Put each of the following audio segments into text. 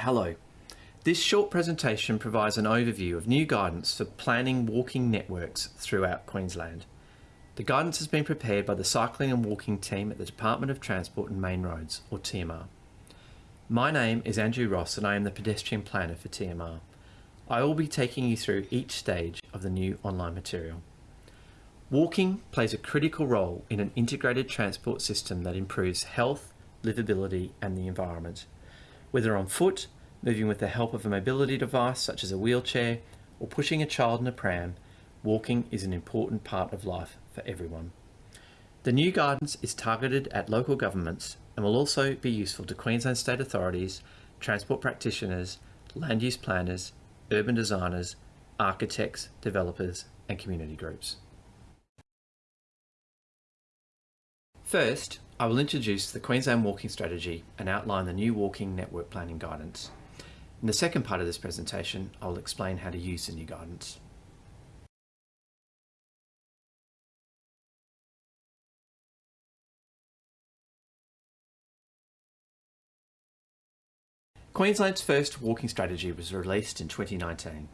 Hello. This short presentation provides an overview of new guidance for planning walking networks throughout Queensland. The guidance has been prepared by the Cycling and Walking team at the Department of Transport and Main Roads, or TMR. My name is Andrew Ross and I am the pedestrian planner for TMR. I will be taking you through each stage of the new online material. Walking plays a critical role in an integrated transport system that improves health, livability and the environment. Whether on foot, moving with the help of a mobility device such as a wheelchair, or pushing a child in a pram, walking is an important part of life for everyone. The new guidance is targeted at local governments and will also be useful to Queensland state authorities, transport practitioners, land use planners, urban designers, architects, developers and community groups. First, I will introduce the Queensland Walking Strategy and outline the new walking network planning guidance. In the second part of this presentation, I will explain how to use the new guidance. Queensland's first walking strategy was released in 2019.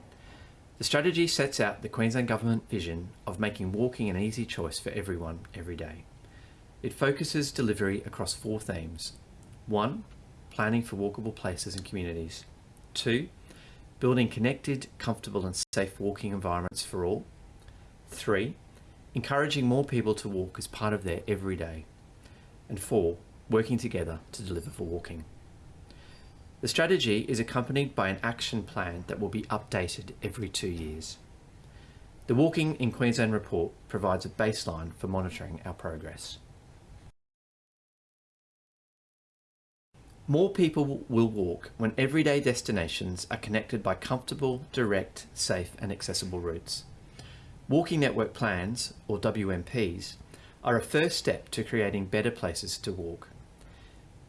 The strategy sets out the Queensland Government vision of making walking an easy choice for everyone every day. It focuses delivery across four themes. 1. Planning for walkable places and communities. 2. Building connected, comfortable and safe walking environments for all. 3. Encouraging more people to walk as part of their everyday. And 4. Working together to deliver for walking. The strategy is accompanied by an action plan that will be updated every two years. The Walking in Queensland report provides a baseline for monitoring our progress. More people will walk when everyday destinations are connected by comfortable, direct, safe and accessible routes. Walking Network Plans, or WNPs, are a first step to creating better places to walk.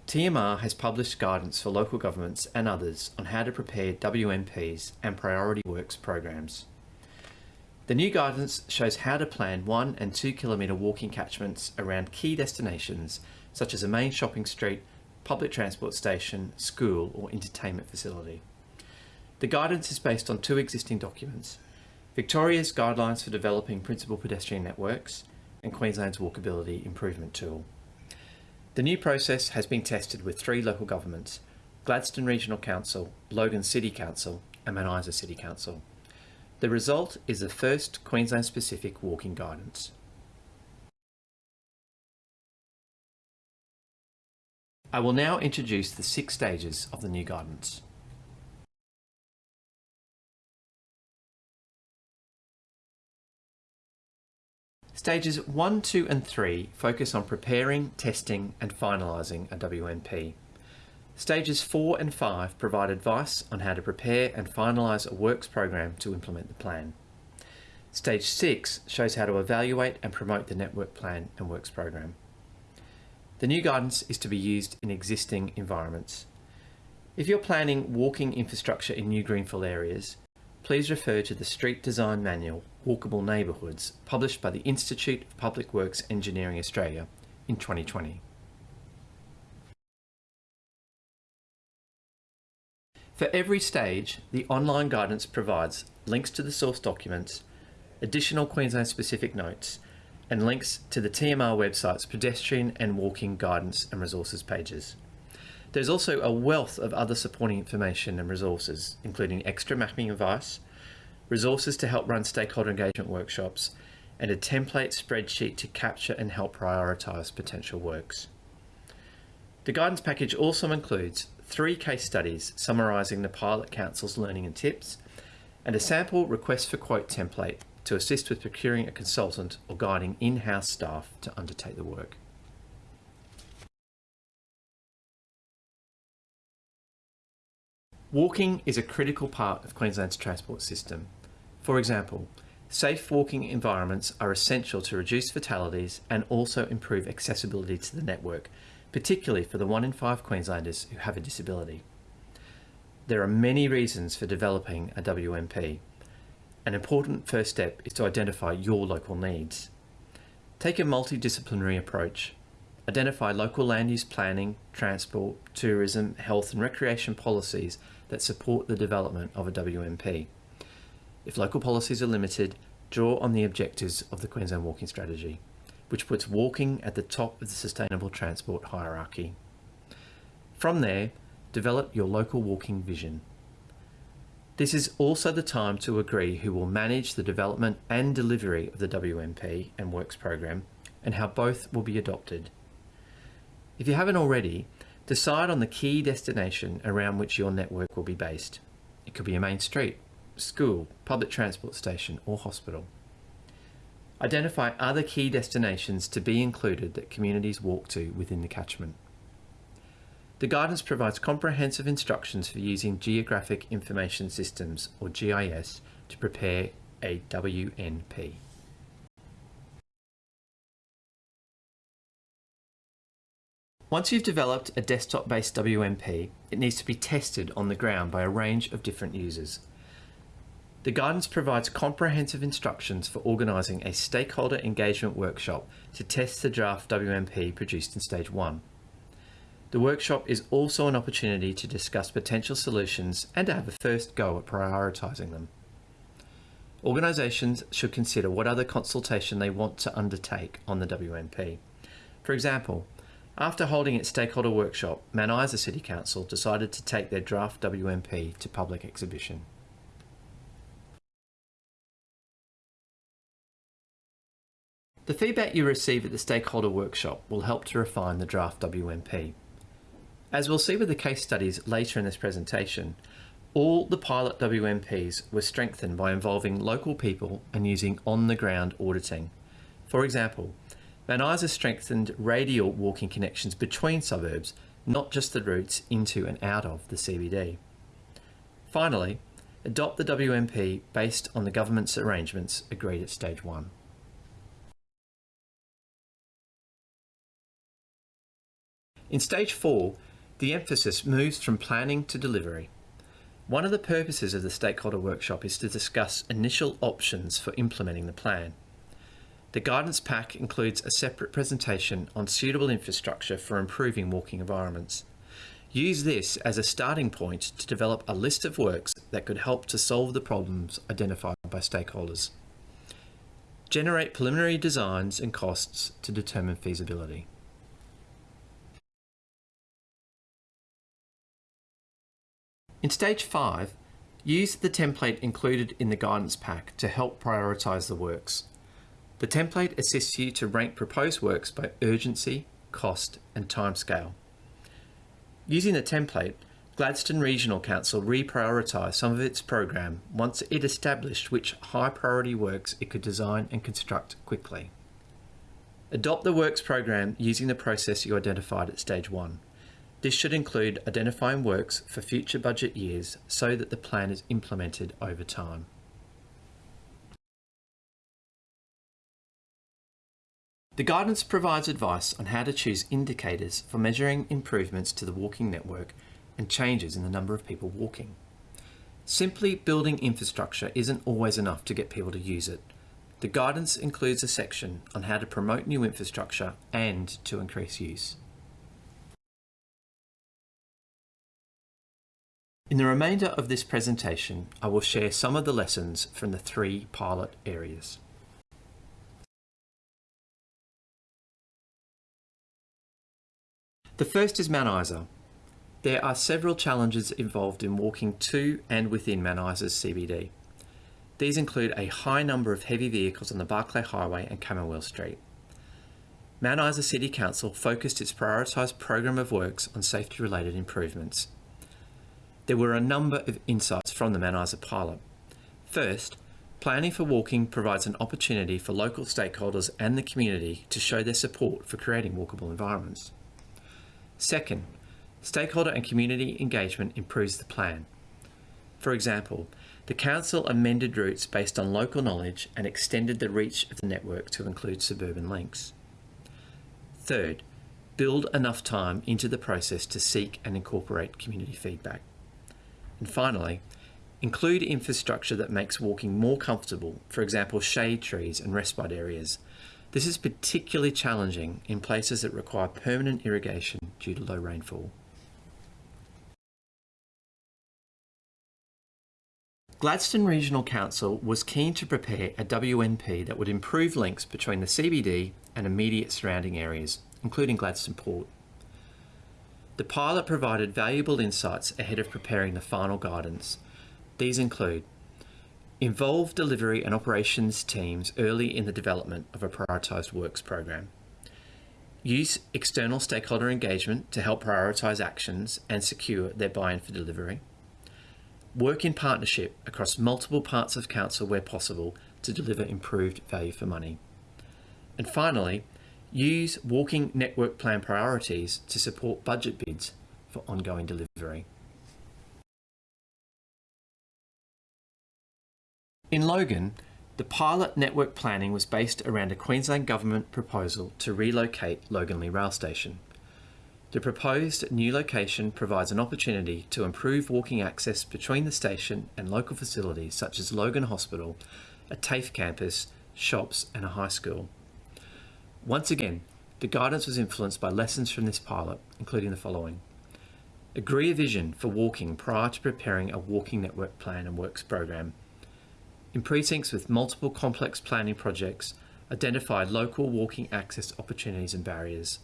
TMR has published guidance for local governments and others on how to prepare WNPs and priority works programs. The new guidance shows how to plan one and two kilometre walking catchments around key destinations such as a main shopping street, public transport station, school or entertainment facility. The guidance is based on two existing documents, Victoria's Guidelines for Developing Principal Pedestrian Networks and Queensland's Walkability Improvement Tool. The new process has been tested with three local governments, Gladstone Regional Council, Logan City Council and Isa City Council. The result is the first Queensland-specific walking guidance. I will now introduce the six stages of the new guidance. Stages 1, 2 and 3 focus on preparing, testing and finalising a WNP. Stages 4 and 5 provide advice on how to prepare and finalise a works program to implement the plan. Stage 6 shows how to evaluate and promote the network plan and works program. The new guidance is to be used in existing environments. If you're planning walking infrastructure in new greenfield areas, please refer to the Street Design Manual, Walkable Neighbourhoods, published by the Institute of Public Works Engineering Australia in 2020. For every stage, the online guidance provides links to the source documents, additional Queensland specific notes, and links to the TMR website's pedestrian and walking guidance and resources pages. There's also a wealth of other supporting information and resources, including extra mapping advice, resources to help run stakeholder engagement workshops, and a template spreadsheet to capture and help prioritise potential works. The guidance package also includes three case studies summarising the Pilot Council's learning and tips, and a sample request for quote template to assist with procuring a consultant or guiding in-house staff to undertake the work. Walking is a critical part of Queensland's transport system. For example, safe walking environments are essential to reduce fatalities and also improve accessibility to the network, particularly for the one in five Queenslanders who have a disability. There are many reasons for developing a WNP, an important first step is to identify your local needs. Take a multidisciplinary approach. identify local land use planning, transport, tourism, health and recreation policies that support the development of a WNP. If local policies are limited, draw on the objectives of the Queensland Walking Strategy, which puts walking at the top of the sustainable transport hierarchy. From there, develop your local walking vision. This is also the time to agree who will manage the development and delivery of the WNP and Works program and how both will be adopted. If you haven't already, decide on the key destination around which your network will be based. It could be a main street, school, public transport station or hospital. Identify other key destinations to be included that communities walk to within the catchment. The guidance provides comprehensive instructions for using Geographic Information Systems or GIS to prepare a WNP. Once you've developed a desktop-based WNP, it needs to be tested on the ground by a range of different users. The guidance provides comprehensive instructions for organising a stakeholder engagement workshop to test the draft WNP produced in Stage 1. The workshop is also an opportunity to discuss potential solutions and to have a first go at prioritising them. Organisations should consider what other consultation they want to undertake on the WNP. For example, after holding its stakeholder workshop, Mount Isa City Council decided to take their draft WNP to public exhibition. The feedback you receive at the stakeholder workshop will help to refine the draft WNP. As we'll see with the case studies later in this presentation, all the pilot WNPs were strengthened by involving local people and using on-the-ground auditing. For example, Mount Isa strengthened radial walking connections between suburbs, not just the routes into and out of the CBD. Finally, adopt the WNP based on the government's arrangements agreed at stage one. In stage four, the emphasis moves from planning to delivery. One of the purposes of the stakeholder workshop is to discuss initial options for implementing the plan. The guidance pack includes a separate presentation on suitable infrastructure for improving walking environments. Use this as a starting point to develop a list of works that could help to solve the problems identified by stakeholders. Generate preliminary designs and costs to determine feasibility. In stage 5, use the template included in the guidance pack to help prioritise the works. The template assists you to rank proposed works by urgency, cost and timescale. Using the template, Gladstone Regional Council reprioritised some of its program once it established which high priority works it could design and construct quickly. Adopt the works program using the process you identified at stage 1. This should include identifying works for future budget years so that the plan is implemented over time. The guidance provides advice on how to choose indicators for measuring improvements to the walking network and changes in the number of people walking. Simply building infrastructure isn't always enough to get people to use it. The guidance includes a section on how to promote new infrastructure and to increase use. In the remainder of this presentation, I will share some of the lessons from the three pilot areas. The first is Mount Isa. There are several challenges involved in walking to and within Mount Isa's CBD. These include a high number of heavy vehicles on the Barkly Highway and Camooweal Street. Mount Isa City Council focused its prioritised program of works on safety related improvements. There were a number of insights from the Mount Isa pilot. First, planning for walking provides an opportunity for local stakeholders and the community to show their support for creating walkable environments. Second, stakeholder and community engagement improves the plan. For example, the Council amended routes based on local knowledge and extended the reach of the network to include suburban links. Third, build enough time into the process to seek and incorporate community feedback. And finally, include infrastructure that makes walking more comfortable, for example shade trees and respite areas, This is particularly challenging in places that require permanent irrigation due to low rainfall. Gladstone Regional Council was keen to prepare a WNP that would improve links between the CBD and immediate surrounding areas, including Gladstone Port. The pilot provided valuable insights ahead of preparing the final guidance. These include involve delivery and operations teams early in the development of a prioritised works program. Use external stakeholder engagement to help prioritise actions and secure their buy-in for delivery. Work in partnership across multiple parts of council where possible to deliver improved value for money. And finally, use walking network plan priorities to support budget bids for ongoing delivery. In Logan, the pilot network planning was based around a Queensland Government proposal to relocate Loganlea Rail Station. The proposed new location provides an opportunity to improve walking access between the station and local facilities such as Logan Hospital, a TAFE campus, shops and a high school. Once again, the guidance was influenced by lessons from this pilot, including the following. Agree a vision for walking prior to preparing a walking network plan and works program in precincts with multiple complex planning projects, identify local walking access opportunities and barriers.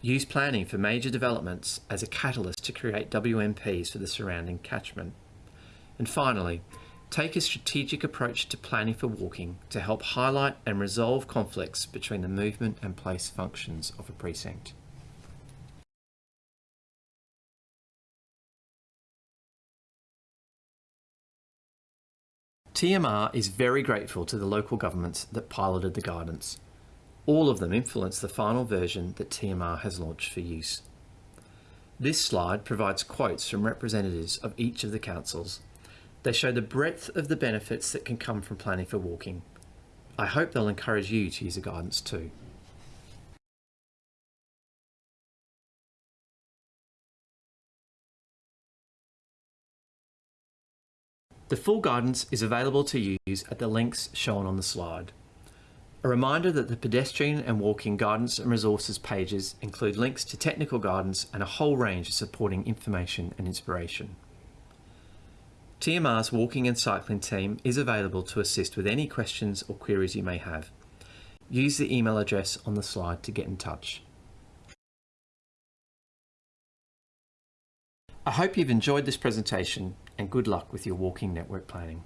Use planning for major developments as a catalyst to create WNPs for the surrounding catchment. And finally, take a strategic approach to planning for walking to help highlight and resolve conflicts between the movement and place functions of a precinct. TMR is very grateful to the local governments that piloted the guidance. All of them influenced the final version that TMR has launched for use. This slide provides quotes from representatives of each of the councils. They show the breadth of the benefits that can come from planning for walking. I hope they'll encourage you to use the guidance too. The full guidance is available to use at the links shown on the slide. A reminder that the pedestrian and walking guidance and resources pages include links to technical guidance and a whole range of supporting information and inspiration. TMR's walking and cycling team is available to assist with any questions or queries you may have. Use the email address on the slide to get in touch. I hope you've enjoyed this presentation and good luck with your walking network planning.